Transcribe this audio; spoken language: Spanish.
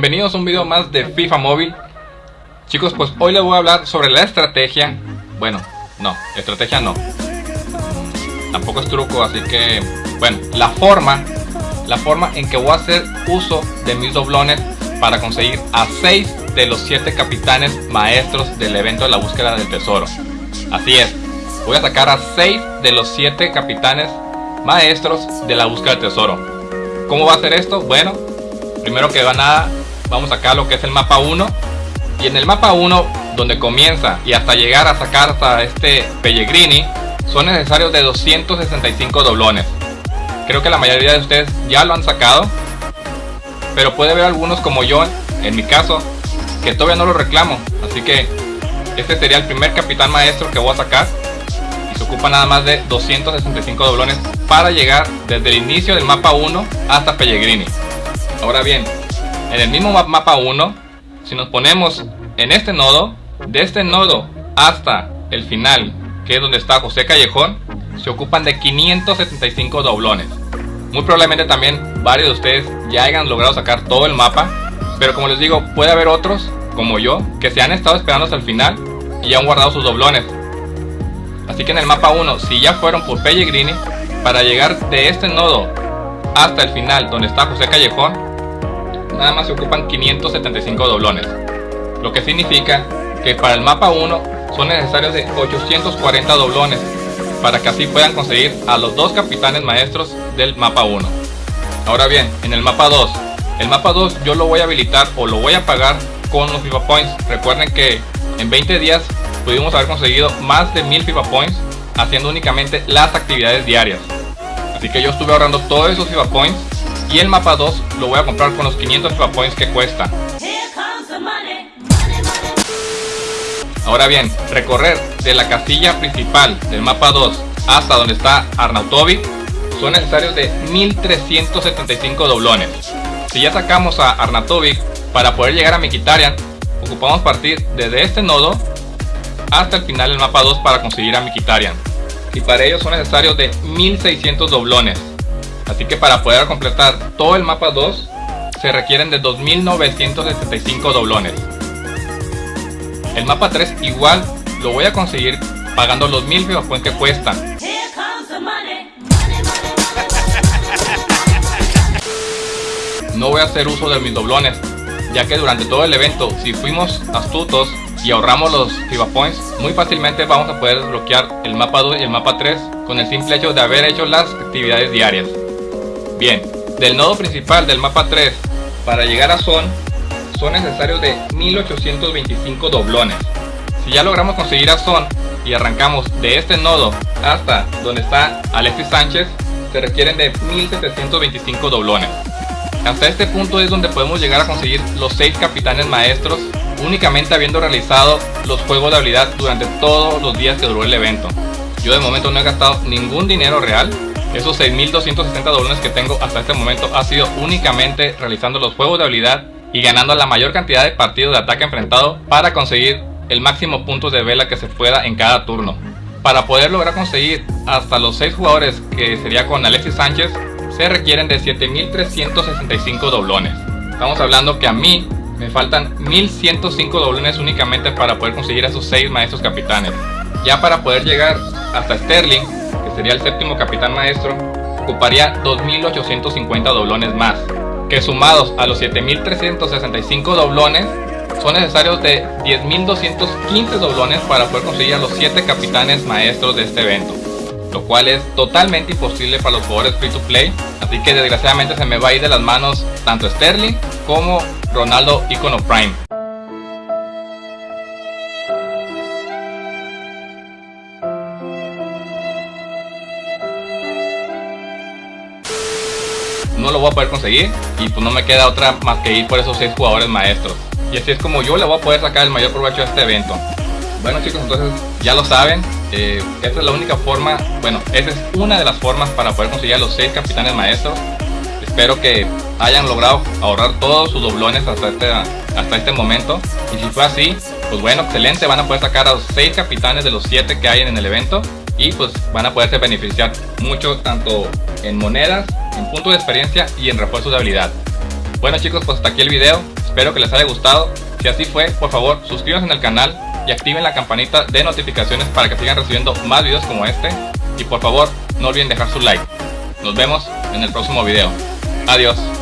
Bienvenidos a un video más de FIFA Móvil. Chicos, pues hoy les voy a hablar sobre la estrategia. Bueno, no, estrategia no. Tampoco es truco, así que... Bueno, la forma La forma en que voy a hacer uso de mis doblones Para conseguir a 6 de los 7 capitanes maestros del evento de la búsqueda del tesoro. Así es, voy a sacar a 6 de los 7 capitanes maestros de la búsqueda del tesoro. ¿Cómo va a ser esto? Bueno, primero que nada vamos a sacar lo que es el mapa 1 y en el mapa 1 donde comienza y hasta llegar a sacar hasta este Pellegrini son necesarios de 265 doblones. Creo que la mayoría de ustedes ya lo han sacado pero puede haber algunos como yo en mi caso que todavía no lo reclamo. Así que este sería el primer capitán maestro que voy a sacar. Y se ocupa nada más de 265 doblones para llegar desde el inicio del mapa 1 hasta Pellegrini. Ahora bien en el mismo mapa 1, si nos ponemos en este nodo, de este nodo hasta el final, que es donde está José Callejón, se ocupan de 575 doblones. Muy probablemente también varios de ustedes ya hayan logrado sacar todo el mapa, pero como les digo, puede haber otros, como yo, que se han estado esperando hasta el final y han guardado sus doblones. Así que en el mapa 1, si ya fueron por Pellegrini, para llegar de este nodo hasta el final donde está José Callejón, nada más se ocupan 575 doblones, lo que significa que para el mapa 1 son necesarios de 840 doblones para que así puedan conseguir a los dos capitanes maestros del mapa 1. Ahora bien, en el mapa 2, el mapa 2 yo lo voy a habilitar o lo voy a pagar con los FIFA Points. Recuerden que en 20 días pudimos haber conseguido más de 1000 FIFA Points haciendo únicamente las actividades diarias. Así que yo estuve ahorrando todos esos FIFA Points y el mapa 2 lo voy a comprar con los 500 FIFA Points que cuesta. Ahora bien, recorrer de la casilla principal del mapa 2 hasta donde está Arnautovic son necesarios de 1375 doblones. Si ya sacamos a Arnautovic para poder llegar a Mikitarian, ocupamos partir desde este nodo hasta el final del mapa 2 para conseguir a Mikitarian. Y para ello son necesarios de 1600 doblones. Así que para poder completar todo el mapa 2 se requieren de 2975 doblones. El mapa 3 igual lo voy a conseguir pagando los 1000 FIFA que cuestan. No voy a hacer uso de mis doblones, ya que durante todo el evento, si fuimos astutos y ahorramos los FIFA Points, muy fácilmente vamos a poder desbloquear el mapa 2 y el mapa 3 con el simple hecho de haber hecho las actividades diarias. Bien, del nodo principal del mapa 3 para llegar a Son son necesarios de 1825 doblones. Si ya logramos conseguir a Son y arrancamos de este nodo hasta donde está Alexis Sánchez, se requieren de 1725 doblones. Hasta este punto es donde podemos llegar a conseguir los 6 capitanes maestros únicamente habiendo realizado los juegos de habilidad durante todos los días que duró el evento. Yo de momento no he gastado ningún dinero real esos 6.260 doblones que tengo hasta este momento ha sido únicamente realizando los juegos de habilidad y ganando la mayor cantidad de partidos de ataque enfrentado para conseguir el máximo puntos de vela que se pueda en cada turno. Para poder lograr conseguir hasta los 6 jugadores que sería con Alexis Sánchez se requieren de 7.365 doblones. Estamos hablando que a mí me faltan 1.105 doblones únicamente para poder conseguir a esos 6 maestros capitanes. Ya para poder llegar hasta Sterling sería el séptimo capitán maestro, ocuparía 2.850 doblones más, que sumados a los 7.365 doblones, son necesarios de 10.215 doblones para poder conseguir a los 7 capitanes maestros de este evento, lo cual es totalmente imposible para los jugadores free to play, así que desgraciadamente se me va a ir de las manos tanto Sterling como Ronaldo Icono Prime. No lo voy a poder conseguir y pues no me queda otra más que ir por esos 6 jugadores maestros. Y así es como yo le voy a poder sacar el mayor provecho a este evento. Bueno chicos, entonces ya lo saben, eh, esta es la única forma, bueno, esa es una de las formas para poder conseguir a los 6 capitanes maestros. Espero que hayan logrado ahorrar todos sus doblones hasta este, hasta este momento. Y si fue así, pues bueno, excelente, van a poder sacar a los 6 capitanes de los 7 que hay en el evento. Y pues van a poderse beneficiar mucho tanto en monedas en punto de experiencia y en refuerzo de habilidad. Bueno chicos, pues hasta aquí el video, espero que les haya gustado. Si así fue, por favor suscríbanse en el canal y activen la campanita de notificaciones para que sigan recibiendo más videos como este. Y por favor, no olviden dejar su like. Nos vemos en el próximo video. Adiós.